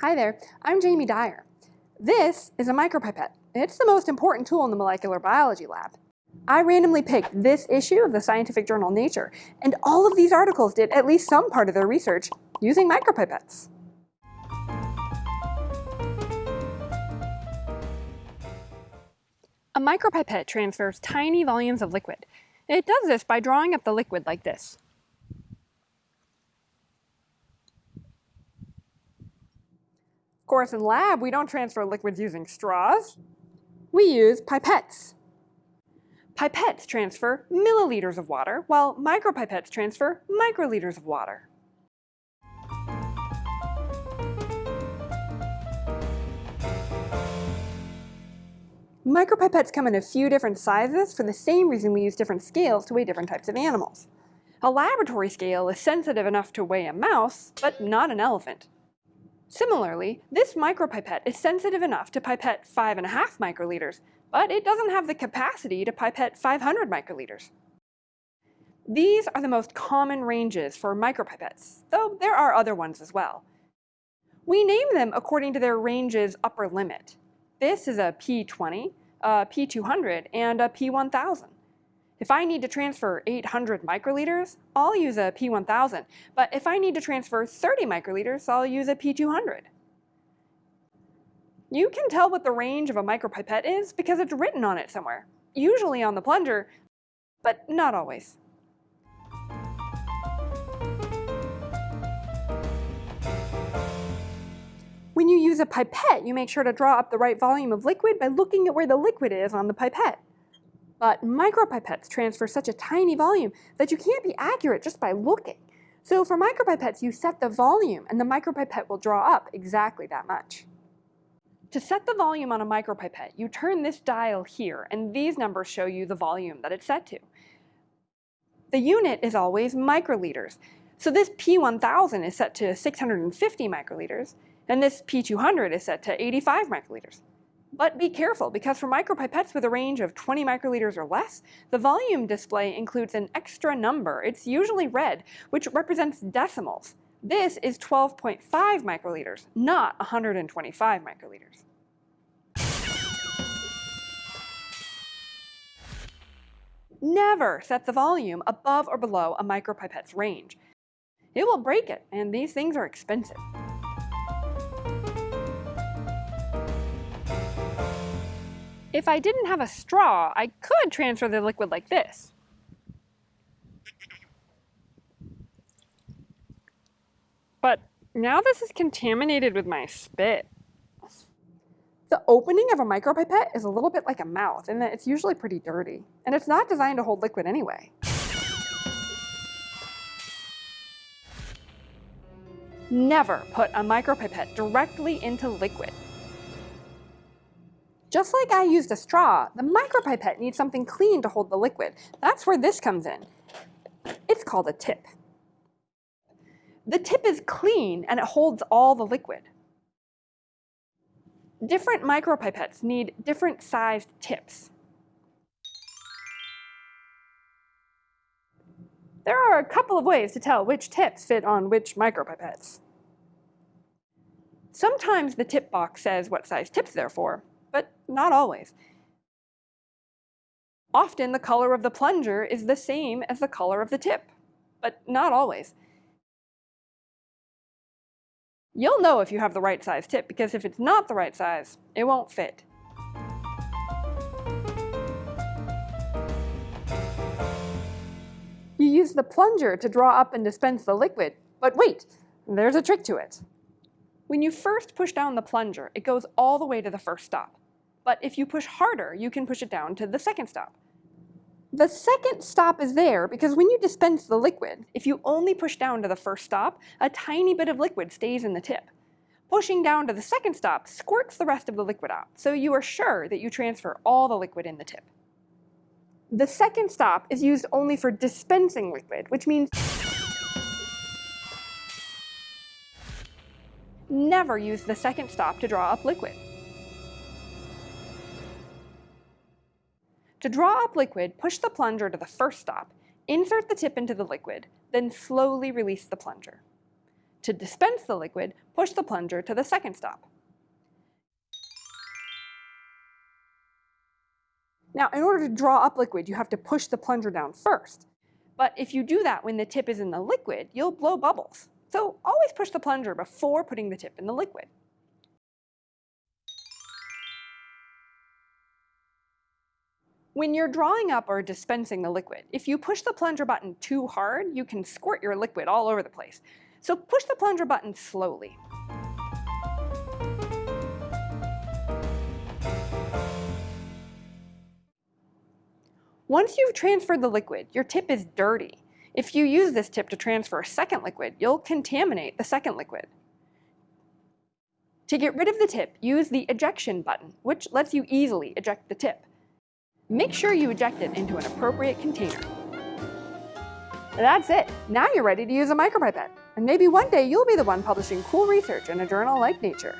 Hi there, I'm Jamie Dyer. This is a micropipette. It's the most important tool in the molecular biology lab. I randomly picked this issue of the scientific journal Nature, and all of these articles did at least some part of their research using micropipettes. A micropipette transfers tiny volumes of liquid. It does this by drawing up the liquid like this. Course, in lab, we don't transfer liquids using straws. We use pipettes. Pipettes transfer milliliters of water, while micropipettes transfer microliters of water. Micropipettes come in a few different sizes for the same reason we use different scales to weigh different types of animals. A laboratory scale is sensitive enough to weigh a mouse, but not an elephant. Similarly, this micropipette is sensitive enough to pipette 5.5 microliters, but it doesn't have the capacity to pipette 500 microliters. These are the most common ranges for micropipettes, though there are other ones as well. We name them according to their range's upper limit. This is a P20, a P200, and a P1000. If I need to transfer 800 microliters, I'll use a P1000. But if I need to transfer 30 microliters, I'll use a P200. You can tell what the range of a micropipette is because it's written on it somewhere, usually on the plunger, but not always. When you use a pipette, you make sure to draw up the right volume of liquid by looking at where the liquid is on the pipette. But micropipettes transfer such a tiny volume that you can't be accurate just by looking. So for micropipettes, you set the volume and the micropipette will draw up exactly that much. To set the volume on a micropipette, you turn this dial here and these numbers show you the volume that it's set to. The unit is always microliters. So this P1000 is set to 650 microliters and this P200 is set to 85 microliters. But be careful, because for micropipettes with a range of 20 microliters or less, the volume display includes an extra number. It's usually red, which represents decimals. This is 12.5 microliters, not 125 microliters. Never set the volume above or below a micropipette's range. It will break it, and these things are expensive. If I didn't have a straw, I could transfer the liquid like this. But now this is contaminated with my spit. The opening of a micropipette is a little bit like a mouth in that it's usually pretty dirty, and it's not designed to hold liquid anyway. Never put a micropipette directly into liquid. Just like I used a straw, the micropipette needs something clean to hold the liquid. That's where this comes in. It's called a tip. The tip is clean and it holds all the liquid. Different micropipettes need different sized tips. There are a couple of ways to tell which tips fit on which micropipettes. Sometimes the tip box says what size tips they're for, but not always. Often the color of the plunger is the same as the color of the tip, but not always. You'll know if you have the right size tip because if it's not the right size, it won't fit. You use the plunger to draw up and dispense the liquid, but wait, there's a trick to it. When you first push down the plunger, it goes all the way to the first stop. But if you push harder, you can push it down to the second stop. The second stop is there because when you dispense the liquid, if you only push down to the first stop, a tiny bit of liquid stays in the tip. Pushing down to the second stop squirts the rest of the liquid out, so you are sure that you transfer all the liquid in the tip. The second stop is used only for dispensing liquid, which means never use the second stop to draw up liquid. To draw up liquid, push the plunger to the first stop, insert the tip into the liquid, then slowly release the plunger. To dispense the liquid, push the plunger to the second stop. Now, in order to draw up liquid, you have to push the plunger down first. But if you do that when the tip is in the liquid, you'll blow bubbles. So always push the plunger before putting the tip in the liquid. When you're drawing up or dispensing the liquid, if you push the plunger button too hard, you can squirt your liquid all over the place. So push the plunger button slowly. Once you've transferred the liquid, your tip is dirty. If you use this tip to transfer a second liquid, you'll contaminate the second liquid. To get rid of the tip, use the ejection button, which lets you easily eject the tip. Make sure you eject it into an appropriate container. That's it. Now you're ready to use a micropipette. And maybe one day you'll be the one publishing cool research in a journal like Nature.